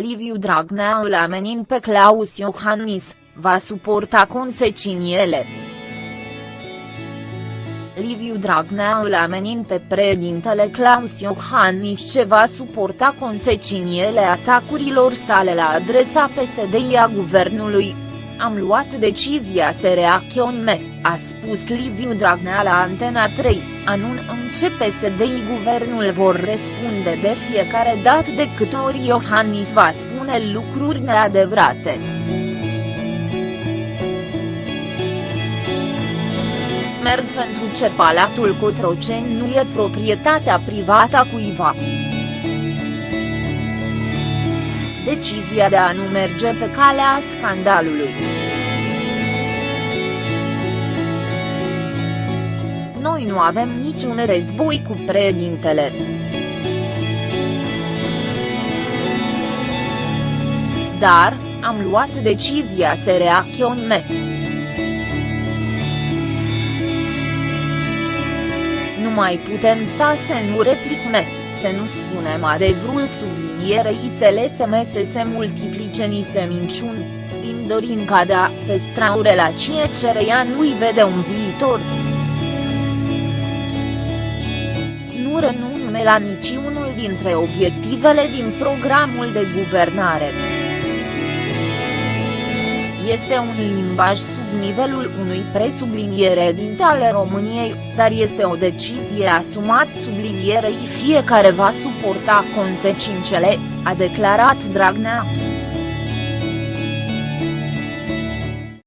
Liviu Dragnea îl amenin pe Claus Iohannis, va suporta consecințele. Liviu Dragnea îl amenin pe președintele Claus Iohannis ce va suporta consecințele atacurilor sale la adresa PSD a guvernului. Am luat decizia să reacționăm, a spus Liviu Dragnea la Antena 3, anunțăm ce PSD-i guvernul vor răspunde de fiecare dată de câte ori Iohannis va spune lucruri neadevărate. merg pentru ce Palatul Cotroceni nu e proprietatea privată a cuiva. Decizia de a nu merge pe calea scandalului. Noi nu avem niciun război cu președintele. Dar, am luat decizia să reacționăm. Nu mai putem sta să nu replicăm, să nu spunem adevărul sublinierei să lăsăm să se multiplice niște minciuni, din Dorinca de a păstra o relație cereia nu-i vede un viitor. Nu renunț la niciunul dintre obiectivele din programul de guvernare. Este un limbaj sub nivelul unui presubliniere din ale României, dar este o decizie asumat sublinierei fiecare va suporta consecințele, a declarat Dragnea.